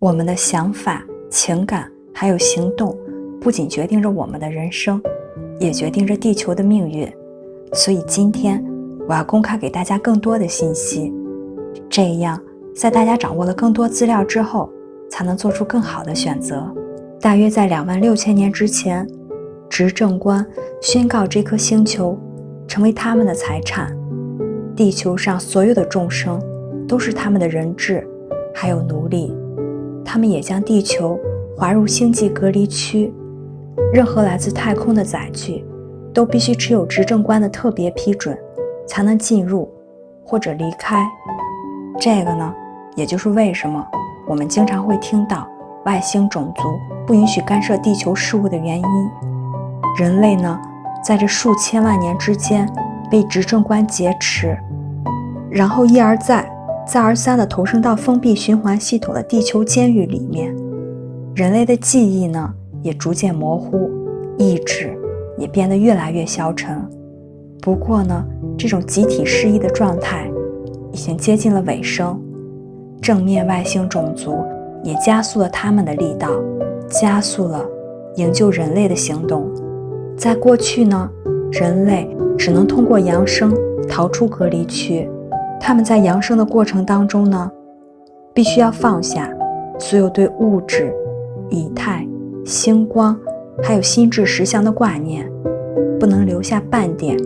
我们的想法、情感还有行动，不仅决定着我们的人生，也决定着地球的命运。所以今天我要公开给大家更多的信息，这样在大家掌握了更多资料之后，才能做出更好的选择。大约在两万六千年之前，执政官宣告这颗星球成为他们的财产，地球上所有的众生都是他们的人质，还有奴隶。他们也将地球划入星际隔离区，任何来自太空的载具都必须持有执政官的特别批准才能进入或者离开。这个呢，也就是为什么我们经常会听到外星种族不允许干涉地球事务的原因。人类呢，在这数千万年之间被执政官劫持，然后一而再。再而三地投生到封闭循环系统的地球监狱里面，人类的记忆呢也逐渐模糊，意志也变得越来越消沉。不过呢，这种集体失忆的状态已经接近了尾声，正面外星种族也加速了他们的力道，加速了营救人类的行动。在过去呢，人类只能通过扬声逃出隔离区。他们在扬升的过程当中呢，必须要放下所有对物质、以太、星光还有心智实相的挂念，不能留下半点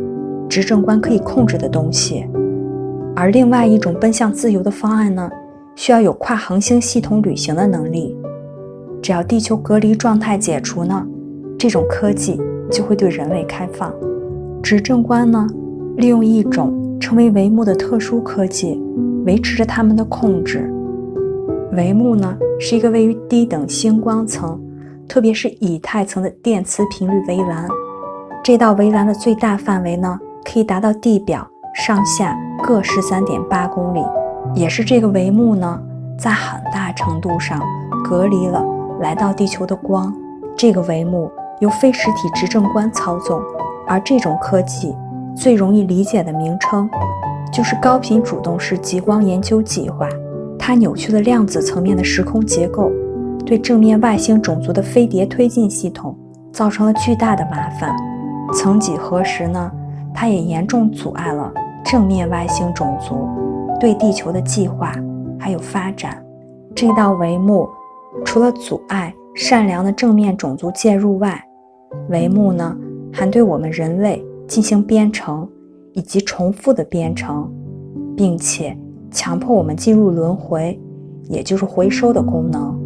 执政官可以控制的东西。而另外一种奔向自由的方案呢，需要有跨恒星系统旅行的能力。只要地球隔离状态解除呢，这种科技就会对人类开放。执政官呢，利用一种。成为帷幕的特殊科技，维持着他们的控制。帷幕呢，是一个位于低等星光层，特别是以太层的电磁频率围栏。这道围栏的最大范围呢，可以达到地表上下各十三点八公里。也是这个帷幕呢，在很大程度上隔离了来到地球的光。这个帷幕由非实体执政官操纵，而这种科技。最容易理解的名称，就是高频主动式极光研究计划。它扭曲了量子层面的时空结构，对正面外星种族的飞碟推进系统造成了巨大的麻烦。曾几何时呢，它也严重阻碍了正面外星种族对地球的计划还有发展。这道帷幕除了阻碍善良的正面种族介入外，帷幕呢，还对我们人类。进行编程以及重复的编程，并且强迫我们进入轮回，也就是回收的功能。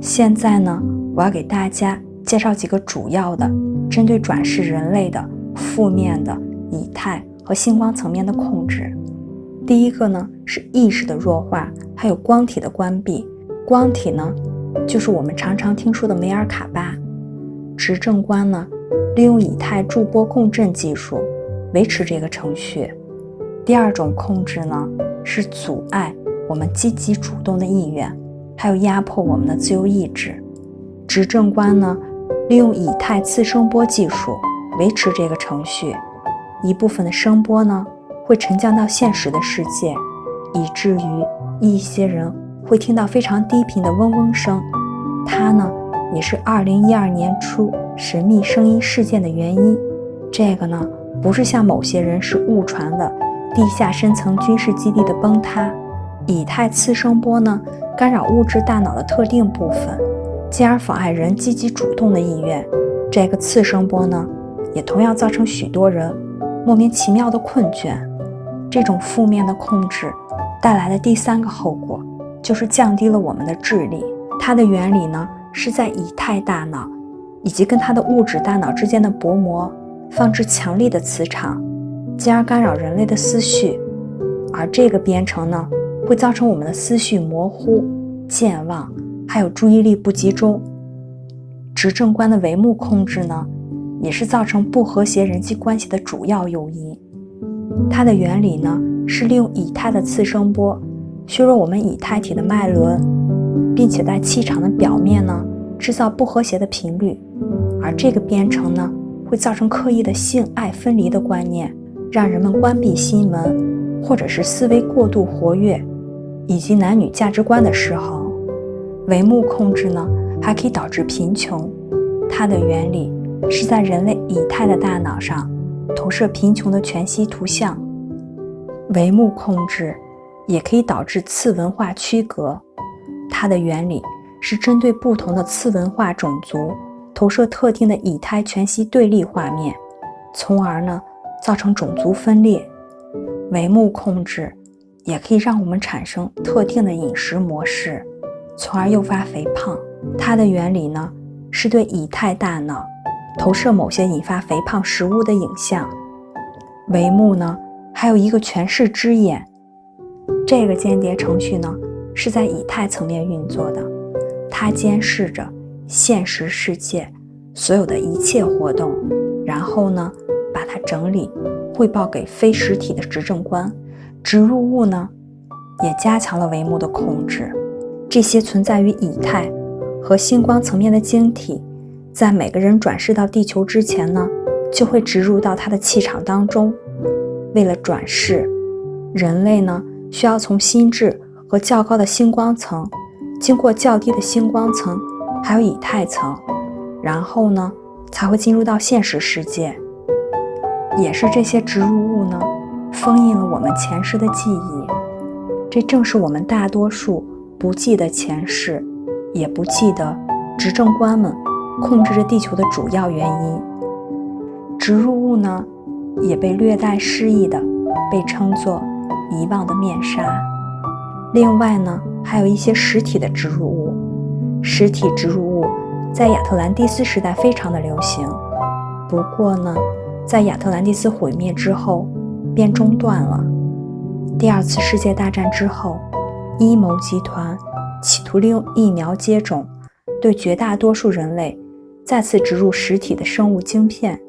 现在呢，我要给大家介绍几个主要的针对转世人类的负面的以太和星光层面的控制。第一个呢是意识的弱化，还有光体的关闭。光体呢，就是我们常常听说的梅尔卡巴。执政官呢？利用以太驻波共振技术维持这个程序。第二种控制呢，是阻碍我们积极主动的意愿，还有压迫我们的自由意志。执政官呢，利用以太次声波技术维持这个程序。一部分的声波呢，会沉降到现实的世界，以至于一些人会听到非常低频的嗡嗡声。它呢，也是2012年初。神秘声音事件的原因，这个呢不是像某些人是误传的地下深层军事基地的崩塌，以太次声波呢干扰物质大脑的特定部分，进而妨碍人积极主动的意愿。这个次声波呢也同样造成许多人莫名其妙的困倦。这种负面的控制带来的第三个后果就是降低了我们的智力。它的原理呢是在以太大脑。以及跟它的物质大脑之间的薄膜放置强力的磁场，进而干扰人类的思绪，而这个编程呢，会造成我们的思绪模糊、健忘，还有注意力不集中。执政官的帷幕控制呢，也是造成不和谐人际关系的主要诱因。它的原理呢，是利用以太的次声波削弱我们以太体的脉轮，并且在气场的表面呢。制造不和谐的频率，而这个编程呢，会造成刻意的性爱分离的观念，让人们关闭心门，或者是思维过度活跃，以及男女价值观的失衡。帷幕控制呢，还可以导致贫穷。它的原理是在人类以太的大脑上投射贫穷的全息图像。帷幕控制也可以导致次文化区隔。它的原理是针对不同的次文化种族投射特定的以太全息对立画面，从而呢造成种族分裂。帷幕控制也可以让我们产生特定的饮食模式，从而诱发肥胖。它的原理呢是对以太大脑投射某些引发肥胖食物的影像。帷幕呢还有一个全视之眼，这个间谍程序呢。是在以太层面运作的，它监视着现实世界所有的一切活动，然后呢，把它整理汇报给非实体的执政官。植入物呢，也加强了帷幕的控制。这些存在于以太和星光层面的晶体，在每个人转世到地球之前呢，就会植入到他的气场当中。为了转世，人类呢，需要从心智。和较高的星光层，经过较低的星光层，还有以太层，然后呢，才会进入到现实世界。也是这些植入物呢，封印了我们前世的记忆。这正是我们大多数不记得前世，也不记得执政官们控制着地球的主要原因。植入物呢，也被略带诗意的被称作遗忘的面纱。另外呢，还有一些实体的植入物。实体植入物在亚特兰蒂斯时代非常的流行，不过呢，在亚特兰蒂斯毁灭之后便中断了。第二次世界大战之后，阴谋集团企图利用疫苗接种，对绝大多数人类再次植入实体的生物晶片。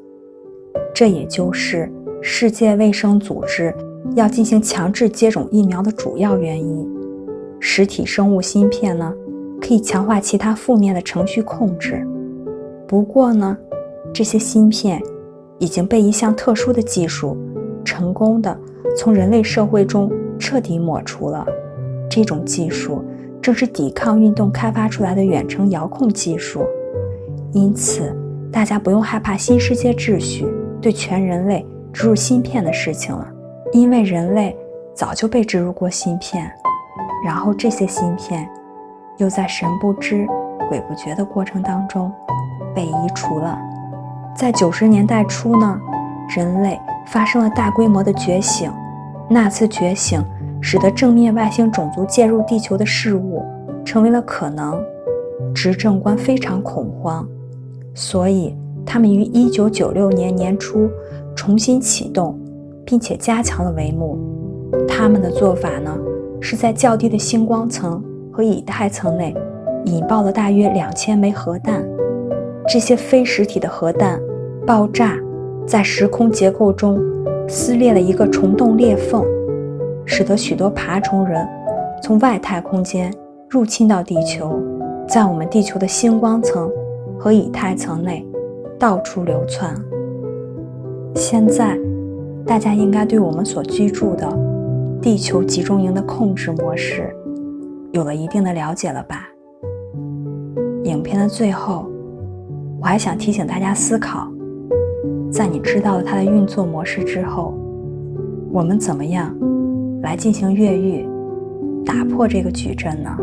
这也就是世界卫生组织。要进行强制接种疫苗的主要原因，实体生物芯片呢，可以强化其他负面的程序控制。不过呢，这些芯片已经被一项特殊的技术成功的从人类社会中彻底抹除了。这种技术正是抵抗运动开发出来的远程遥控技术。因此，大家不用害怕新世界秩序对全人类植入芯片的事情了。因为人类早就被植入过芯片，然后这些芯片又在神不知鬼不觉的过程当中被移除了。在九十年代初呢，人类发生了大规模的觉醒。那次觉醒使得正面外星种族介入地球的事物成为了可能。执政官非常恐慌，所以他们于一九九六年年初重新启动。并且加强了帷幕。他们的做法呢，是在较低的星光层和以太层内引爆了大约两千枚核弹。这些非实体的核弹爆炸在时空结构中撕裂了一个虫洞裂缝，使得许多爬虫人从外太空间入侵到地球，在我们地球的星光层和以太层内到处流窜。现在。大家应该对我们所居住的地球集中营的控制模式有了一定的了解了吧？影片的最后，我还想提醒大家思考：在你知道了它的运作模式之后，我们怎么样来进行越狱，打破这个矩阵呢？